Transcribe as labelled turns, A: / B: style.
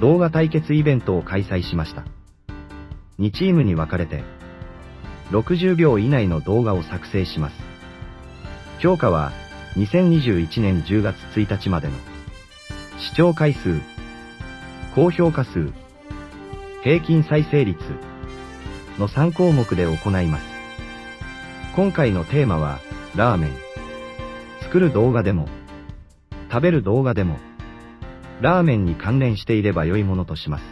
A: 動画対決イベントを開催しました。2チームに分かれて、60秒以内の動画を作成します。評価は、2021年10月1日までの視聴回数、高評価数、平均再生率の3項目で行います。今回のテーマは、ラーメン。作る動画でも、食べる動画でも、ラーメンに関連していれば良いものとします。